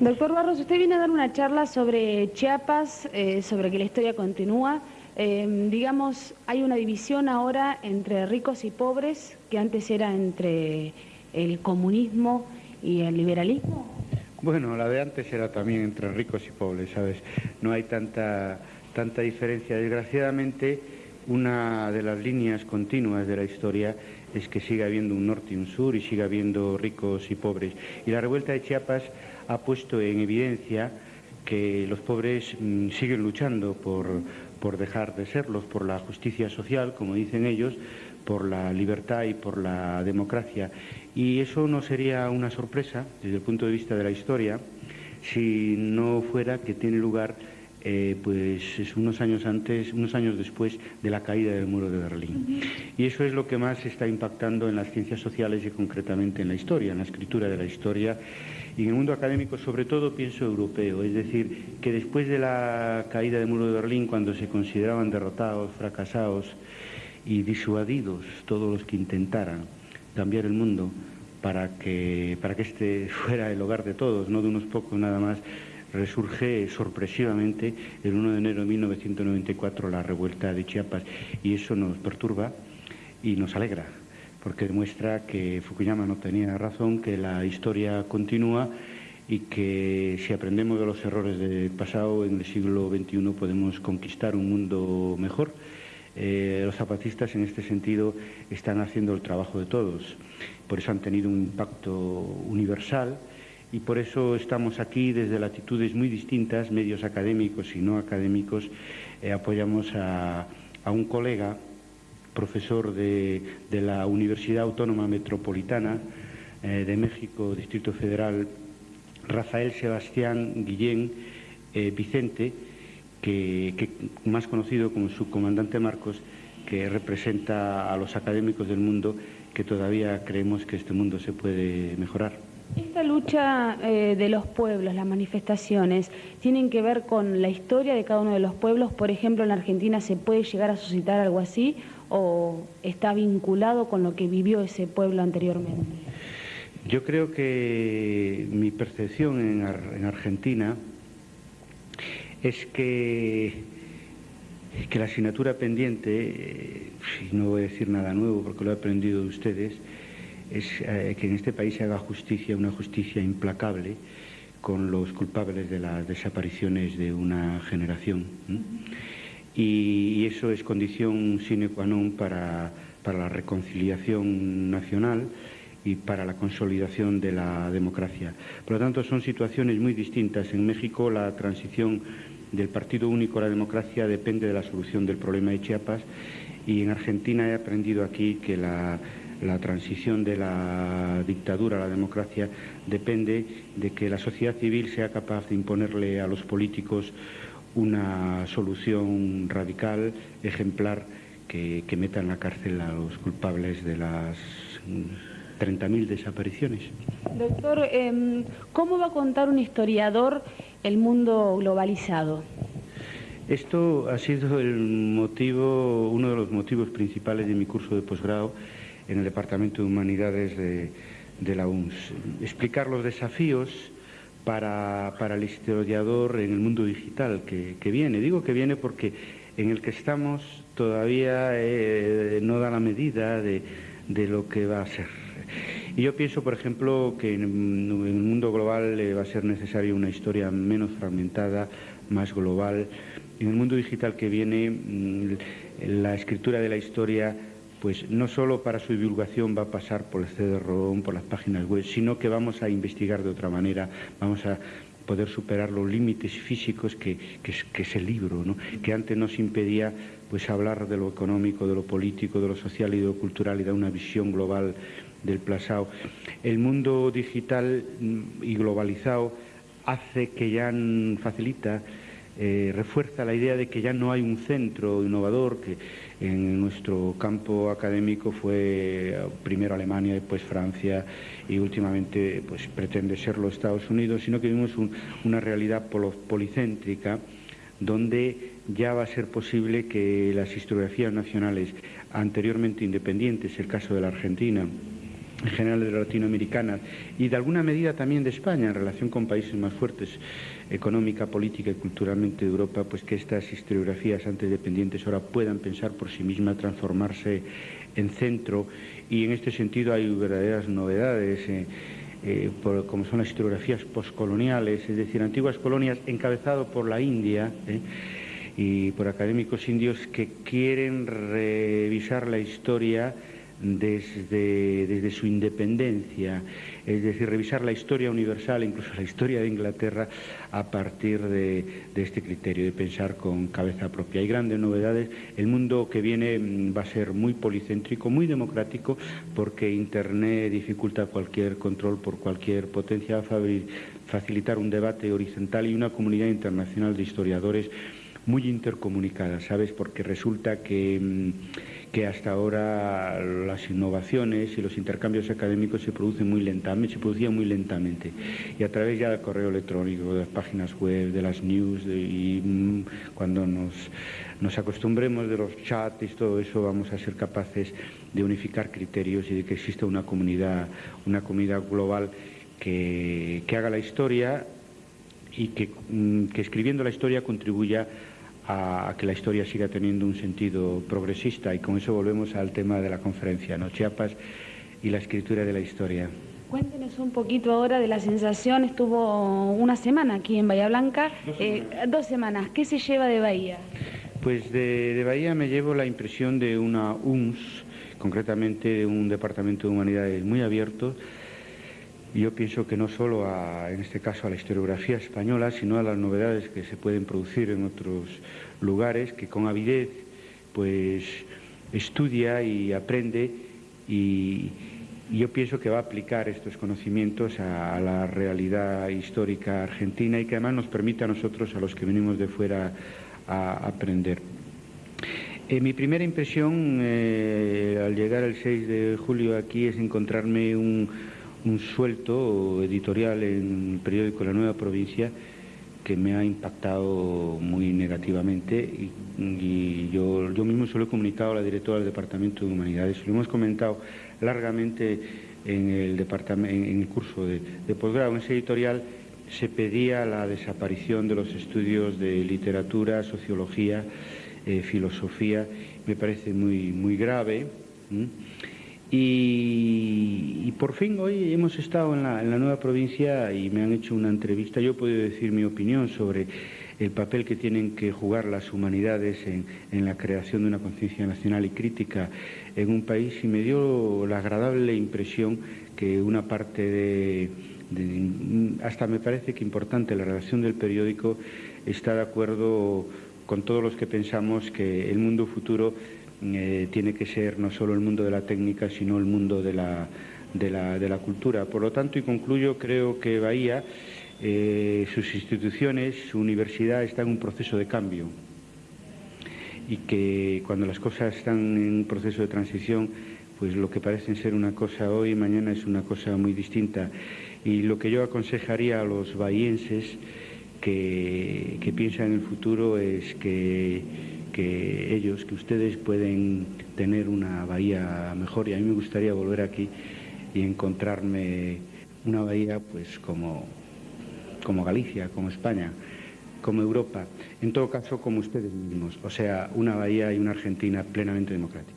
Doctor Barros, usted viene a dar una charla sobre Chiapas, eh, sobre que la historia continúa. Eh, digamos, hay una división ahora entre ricos y pobres, que antes era entre el comunismo y el liberalismo. Bueno, la de antes era también entre ricos y pobres, ¿sabes? No hay tanta, tanta diferencia. Desgraciadamente, una de las líneas continuas de la historia es que siga habiendo un norte y un sur y siga habiendo ricos y pobres. Y la revuelta de Chiapas ha puesto en evidencia que los pobres mm, siguen luchando por, por dejar de serlos, por la justicia social, como dicen ellos, por la libertad y por la democracia. Y eso no sería una sorpresa desde el punto de vista de la historia si no fuera que tiene lugar eh, pues es unos años antes, unos años después de la caída del muro de Berlín. Y eso es lo que más está impactando en las ciencias sociales y concretamente en la historia, en la escritura de la historia y en el mundo académico, sobre todo pienso europeo, es decir, que después de la caída del muro de Berlín, cuando se consideraban derrotados, fracasados y disuadidos todos los que intentaran cambiar el mundo para que, para que este fuera el hogar de todos, no de unos pocos nada más, resurge sorpresivamente el 1 de enero de 1994 la revuelta de Chiapas y eso nos perturba y nos alegra porque demuestra que Fukuyama no tenía razón, que la historia continúa y que si aprendemos de los errores del pasado en el siglo XXI podemos conquistar un mundo mejor. Eh, los zapatistas en este sentido están haciendo el trabajo de todos, por eso han tenido un impacto universal y por eso estamos aquí desde latitudes muy distintas, medios académicos y no académicos, eh, apoyamos a, un colega, profesor de, la Universidad Autónoma Metropolitana eh, de México, Distrito Federal, Rafael Sebastián Guillén eh, Vicente, que, más conocido como subcomandante Marcos, que representa a los académicos del mundo que todavía creemos que este mundo se puede mejorar. Esta lucha eh, de los pueblos, las manifestaciones, ¿tienen que ver con la historia de cada uno de los pueblos? Por ejemplo, en Argentina se puede llegar a suscitar algo así o está vinculado con lo que vivió ese pueblo anteriormente? Yo creo que mi percepción en, Argentina es que, que la asignatura pendiente, eh, y no voy a decir nada nuevo porque lo he aprendido de ustedes, es eh, que en este país se haga justicia, una justicia implacable con los culpables de las desapariciones de una generación. Y, eso es condición sine qua non para, la reconciliación nacional y para la consolidación de la democracia. Por lo tanto, son situaciones muy distintas. En México la transición del Partido Único a la democracia depende de la solución del problema de Chiapas y en Argentina he aprendido aquí que la la transición de la dictadura a la democracia depende de que la sociedad civil sea capaz de imponerle a los políticos una solución radical, ejemplar, que, meta en la cárcel a los culpables de las 30.000 desapariciones. Doctor, em, ¿cómo va a contar un historiador el mundo globalizado? Esto ha sido el motivo, uno de los motivos principales de mi curso de posgrado en el Departamento de Humanidades de, la UNS. Explicar los desafíos para, el historiador en el mundo digital que, viene. Digo que viene porque en el que estamos todavía eh, no da la medida de, lo que va a ser. Y yo pienso, por ejemplo, que en, el mundo global va a ser necesaria una historia menos fragmentada, más global. En el mundo digital que viene, mm, la escritura de la historia pues no solo para su divulgación va a pasar por el CD-ROM, por las páginas web, sino que vamos a investigar de otra manera, vamos a poder superar los límites físicos que, es el libro, que antes nos impedía pues hablar de lo económico, de lo político, de lo social y de lo cultural y dar una visión global del plasado. El mundo digital mm, y globalizado hace que ya facilita eh, refuerza la idea de que ya no hay un centro innovador, que en nuestro campo académico fue primero Alemania, después Francia y últimamente pues, pretende ser los Estados Unidos, sino que vivimos una realidad policéntrica donde ya va a ser posible que las historiografías nacionales anteriormente independientes, el caso de la Argentina, en general de latinoamericanas y de alguna medida también de España en relación con países más fuertes económica, política y culturalmente de Europa, pues que estas historiografías antes dependientes ahora puedan pensar por sí mismas, transformarse en centro y en este sentido hay verdaderas novedades. Eh, eh, como son las historiografías postcoloniales, es decir, antiguas colonias encabezado por la India eh, y por académicos indios que quieren revisar la historia desde, desde, su independencia, es decir, revisar la historia universal, incluso la historia de Inglaterra, a partir de, de, este criterio, de pensar con cabeza propia. Hay grandes novedades. El mundo que viene mm, va a ser muy policéntrico, muy democrático, porque Internet dificulta cualquier control por cualquier potencia, facilitar un debate horizontal y una comunidad internacional de historiadores muy intercomunicada, ¿sabes? Porque resulta que mm, que hasta ahora las innovaciones y los intercambios académicos se producen muy lentamente, se producían muy lentamente. Y a través ya del correo electrónico, de las páginas web, de las news, y mm, cuando nos, nos acostumbremos de los chats y todo eso, vamos a ser capaces de unificar criterios y de que exista una comunidad, una comunidad global que, que haga la historia y que, mm, que escribiendo la historia contribuya a, que la historia siga teniendo un sentido progresista y con eso volvemos al tema de la conferencia, ¿no? Chiapas y la escritura de la historia. Cuéntenos un poquito ahora de la sensación, estuvo una semana aquí en Bahía Blanca, dos semanas, eh, dos semanas. ¿qué se lleva de Bahía? Pues de, de Bahía me llevo la impresión de una UNS, concretamente de un departamento de humanidades muy abierto, yo pienso que no solo a, en este caso a la historiografía española, sino a las novedades que se pueden producir en otros lugares, que con avidez pues estudia y aprende y, yo pienso que va a aplicar estos conocimientos a, la realidad histórica argentina y que además nos permite a nosotros, a los que venimos de fuera, a aprender. Eh, mi primera impresión eh, al llegar el 6 de julio aquí es encontrarme un, un suelto editorial en el periódico La Nueva Provincia que me ha impactado muy negativamente y, yo, yo, mismo se lo he comunicado a la directora del Departamento de Humanidades, lo hemos comentado largamente en el, en el curso de, posgrado. En ese editorial se pedía la desaparición de los estudios de literatura, sociología, eh, filosofía, me parece muy, muy grave. Y, por fin hoy hemos estado en la, nueva provincia y me han hecho una entrevista. Yo he podido decir mi opinión sobre el papel que tienen que jugar las humanidades en, la creación de una conciencia nacional y crítica en un país y me dio la agradable impresión que una parte de, hasta me parece que importante, la redacción del periódico está de acuerdo con todos los que pensamos que el mundo futuro eh, tiene que ser no solo el mundo de la técnica, sino el mundo de la, de la, de la cultura. Por lo tanto, y concluyo, creo que Bahía, eh, sus instituciones, su universidad está en un proceso de cambio y que cuando las cosas están en un proceso de transición, pues lo que parecen ser una cosa hoy, mañana es una cosa muy distinta. Y lo que yo aconsejaría a los bahienses que, que piensan en el futuro es que que ellos, que ustedes pueden tener una bahía mejor. Y a mí me gustaría volver aquí y encontrarme una bahía pues como, como Galicia, como España, como Europa, en todo caso como ustedes mismos, o sea, una bahía y una Argentina plenamente democrática.